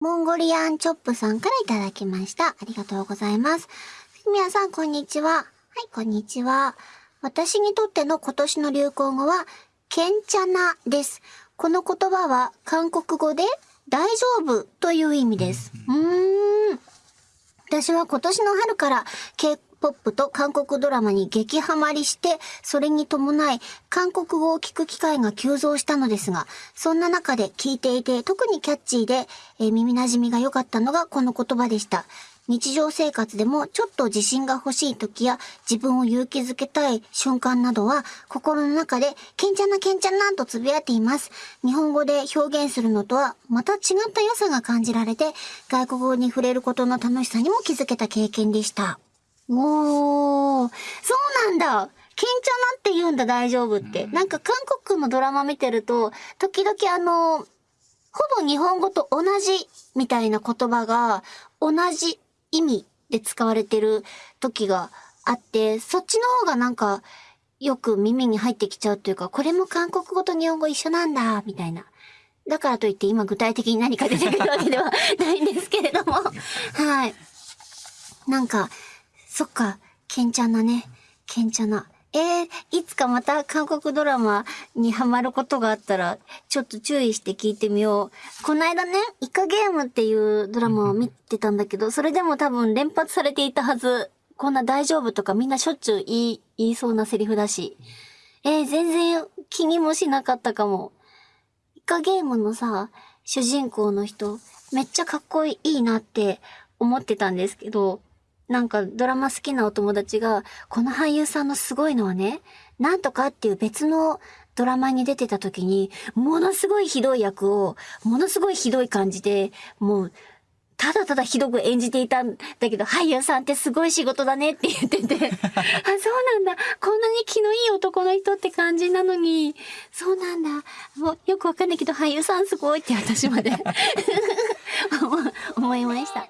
モンゴリアンチョップさんからいただきました。ありがとうございます。ふみやさん、こんにちは。はい、こんにちは。私にとっての今年の流行語は、ケンチャナです。この言葉は韓国語で大丈夫という意味です。うーん。私は今年の春から K-POP と韓国ドラマに激ハマりして、それに伴い韓国語を聞く機会が急増したのですが、そんな中で聞いていて特にキャッチーで、えー耳馴染みが良かったのがこの言葉でした。日常生活でもちょっと自信が欲しい時や自分を勇気づけたい瞬間などは心の中でケンチャナケンチャナとつぶやいています。日本語で表現するのとはまた違った良さが感じられて外国語に触れることの楽しさにも気づけた経験でした。おー、そうなんだケンチャナって言うんだ大丈夫って。なんか韓国のドラマ見てると時々あの、ほぼ日本語と同じみたいな言葉が同じ意味で使われてる時があって、そっちの方がなんかよく耳に入ってきちゃうというか、これも韓国語と日本語一緒なんだ、みたいな。だからといって今具体的に何か出てくるわけではないんですけれども。はい。なんか、そっか、ケンチャナね。ケンチャナ。えー、いつかまた韓国ドラマにハマることがあったら、ちょっと注意して聞いてみよう。この間ね、イカゲームっていうドラマを見てたんだけど、それでも多分連発されていたはず。こんな大丈夫とかみんなしょっちゅう言い、言いそうなセリフだし。えー、全然気にもしなかったかも。イカゲームのさ、主人公の人、めっちゃかっこいいなって思ってたんですけど、なんかドラマ好きなお友達が、この俳優さんのすごいのはね、なんとかっていう別のドラマに出てた時に、ものすごいひどい役を、ものすごいひどい感じで、もう、ただただひどく演じていたんだけど、俳優さんってすごい仕事だねって言ってて、あ、そうなんだ。こんなに気のいい男の人って感じなのに、そうなんだ。もうよくわかんないけど、俳優さんすごいって私まで思 思いました。